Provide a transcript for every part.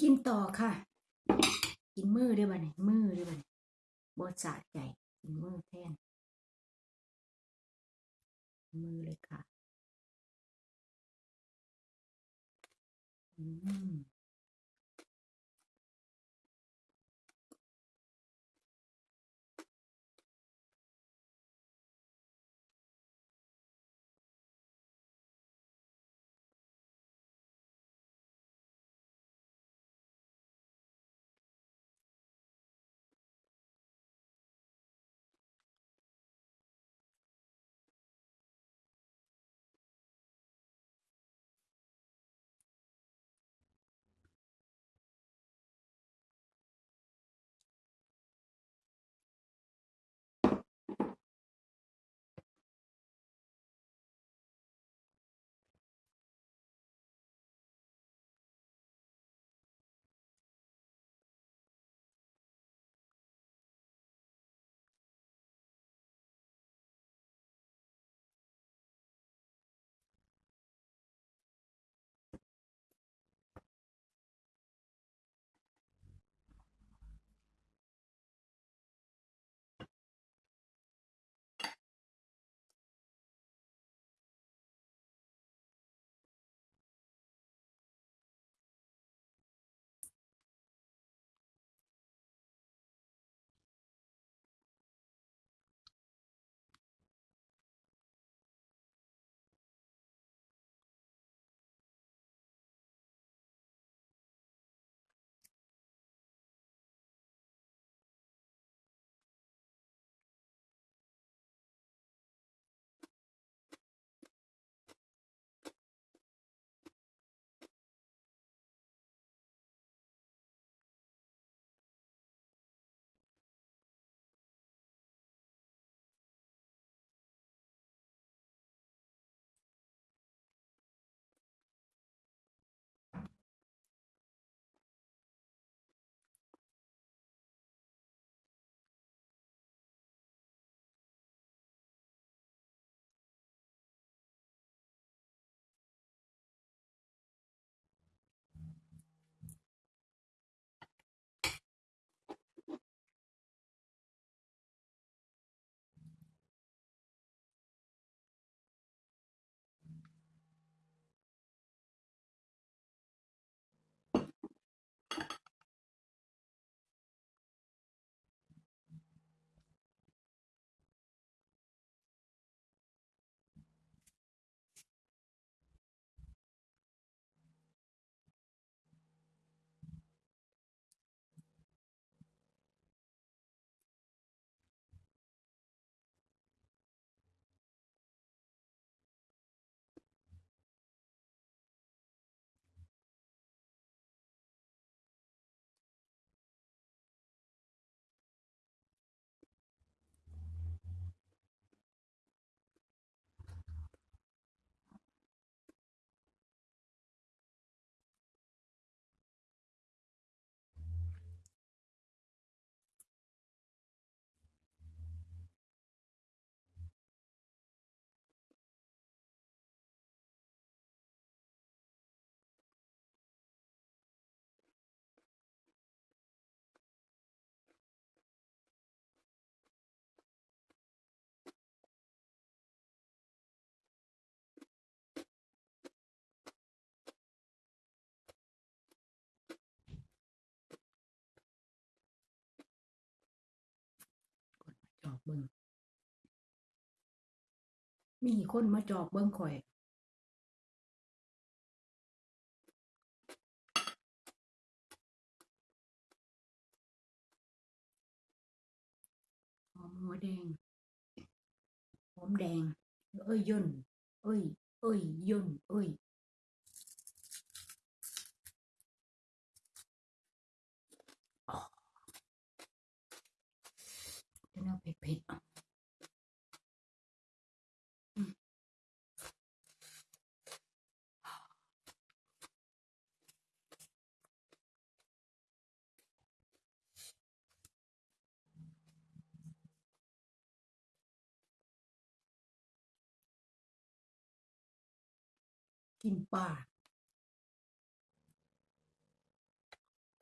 กินต่อค่ะ กินมือได้บ่เนี่ยมือได้บ่เนี่ยบดสะใจกินมือแทน มือเลยค่ะ อืม บิงมีคนมาจอกเบิงข่อยหอมหัวแดงหอมแดง เอ้ยย่นเอ้ย เอ้ยย่นเอ้ย อ๋อ จะน่าเผ็ดอะกินปลา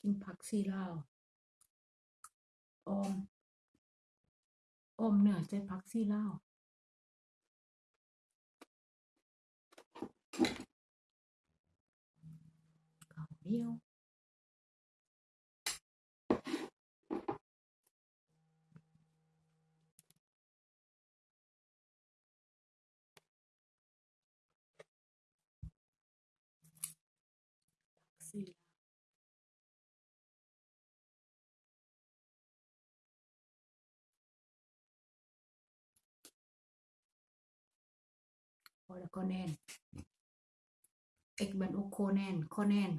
กินผักซีลาวออม อมเหนือใส่ผักซีลาวข้าเหนียวซี แล้วก็แน่นเอกบันโอโคแน่น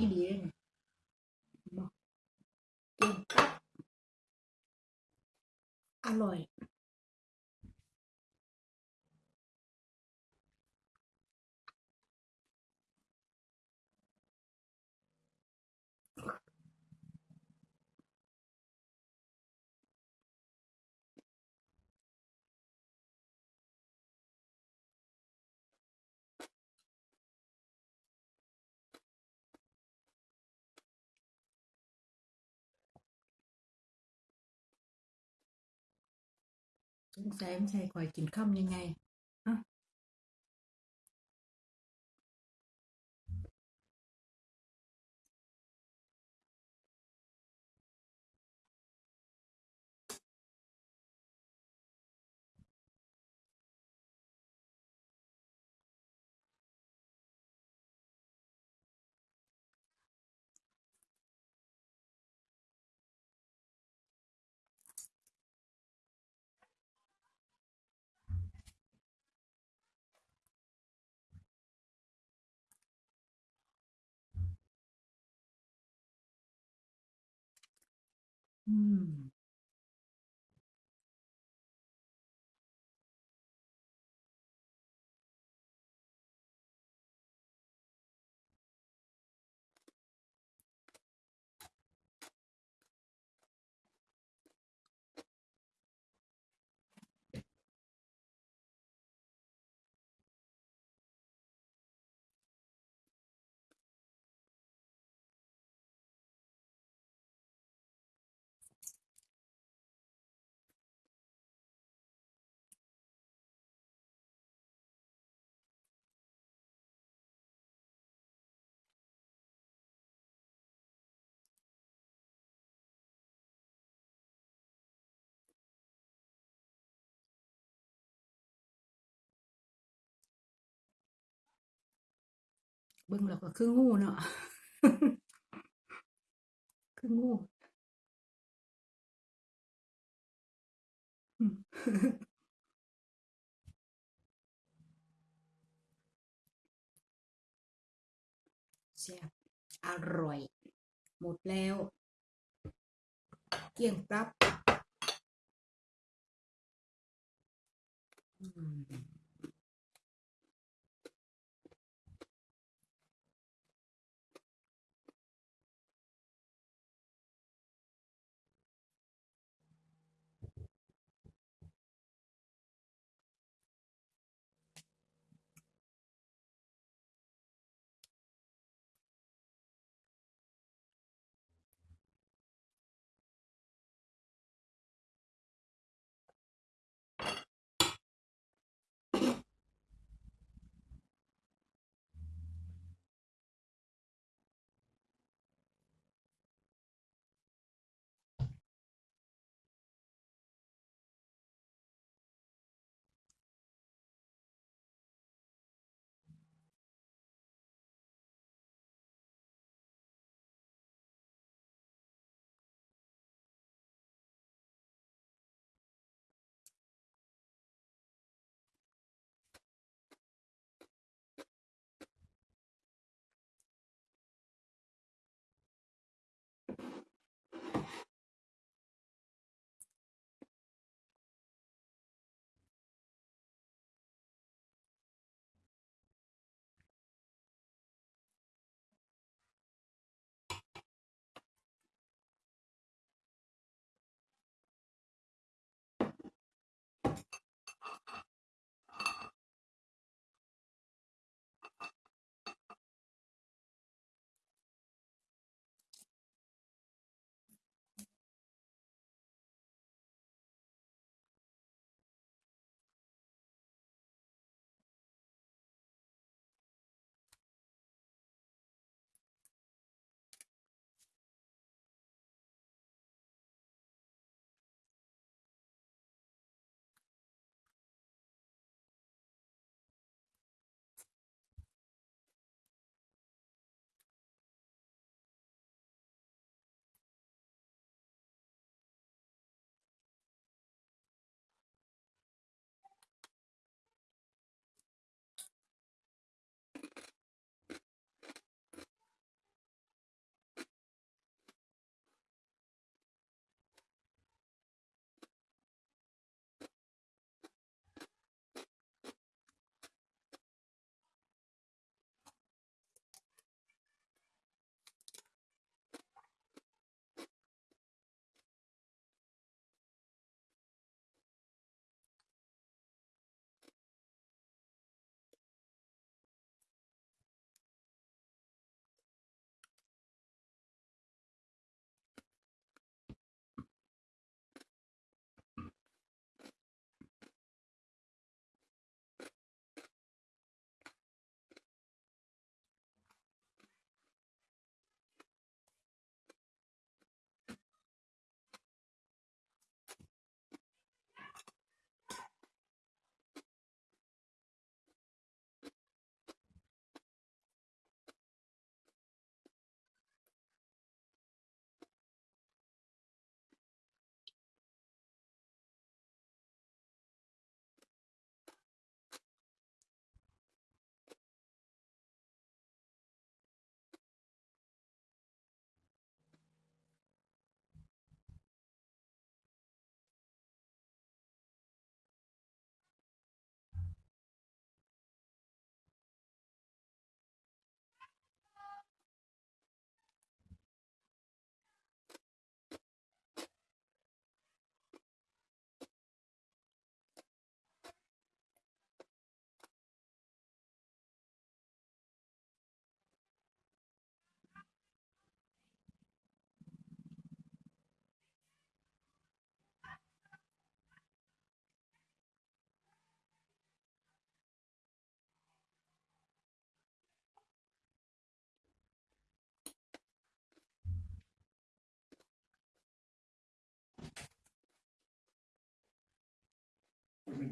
อีหลีเลยเนี่ยบอกเก่งอร่อย สงสัยมันใช่ข่อยกินข้ามยังไง อ่ เบิ่งแล้วก็คืองูเนาะคืองูอืมแซ่อร่อย หมดแล้ว เกลี้ยงปรับ อืม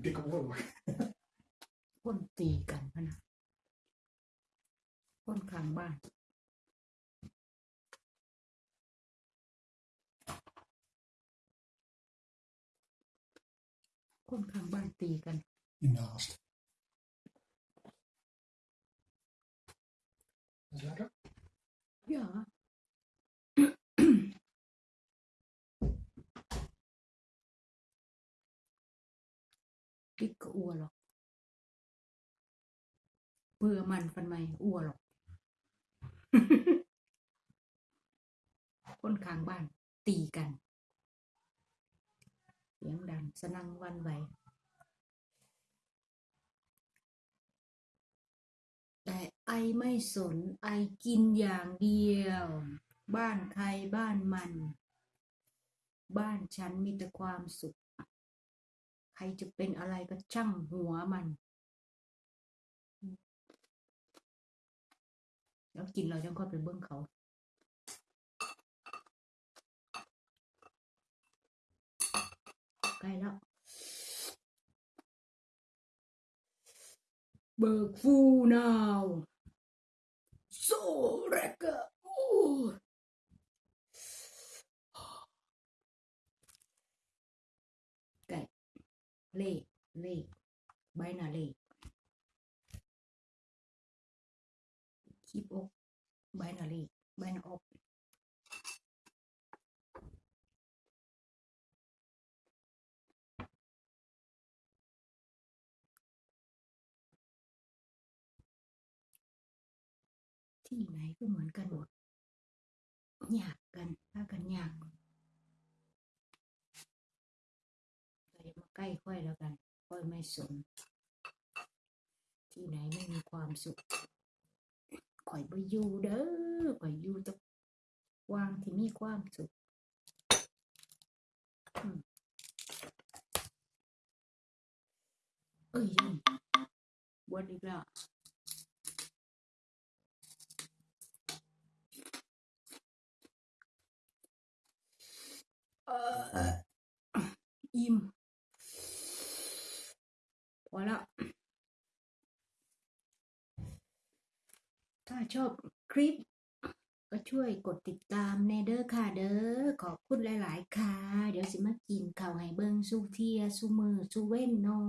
dikke oorlog. คนตีกันพะนะคนข้างบ้านคนข้างบ้านตีกัน Hiernaast. Is lekker? Ja. Kích có ua lọc. Vừa màn phần mày ua lọc. คนข้างบ้านตีกัน เสียงดังสนั่งวันไหวแต่ไอไม่สนไอกินอย่างเดียว บ้านใครบ้านมัน บ้านฉันมีแต่ความสุข ใครจะเป็นอะไรก็ช่างหัวมัน แล้วกินเราจังค่อยไปเบิ้องเขาใกล้แล้ว เบิกฟูนาวโซเรกะโอ้ไก่ เล่เล่ใบหนาเล่คีบอกใบหนาเล่ใบหนอกที่ไหนก็เหมือนกันหมดอยากกันถ้ากันอยากแต่อย่ามา ใกล้ค่อยแล้วกัน ค่อยไม่สน ที่ไหนไม่มีความสุขข่อยไปอยู่เด้อข่อยอยู่แตะวางที่มีความสุขอืมเอ้ยยันบวชอีกแล้วเอออิ่มพอแล้วถ้าชอบคลิป ก็ช่วยกดติดตามแนเด้อค่ะเด้อขอบคุณหลาย ๆ ค่ะ เดี๋ยวสิมากินข้าวให้เบิงสู้เทียสู้มือสู้เว้นนอ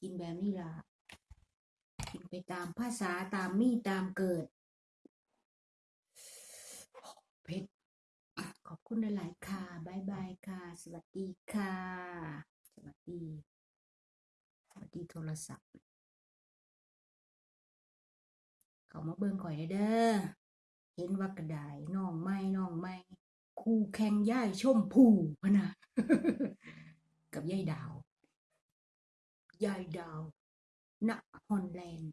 กินแบบนี้ล่ะกินไปตามภาษาตามมีตามเกิดเผ็ดขอบคุณหลาย ๆ ค่ะบายบายค่ะ สวัสดีค่ะ สวัสดี ดีโทรศัพท์ เขามาเบิ่งข่อยได้เด้อ เห็นว่ากระดายน้องไม่น้องไม่ครูแข่งย่ายชมพูพนะ กับย่ายดาว ยายดาวณฮอนแลนด์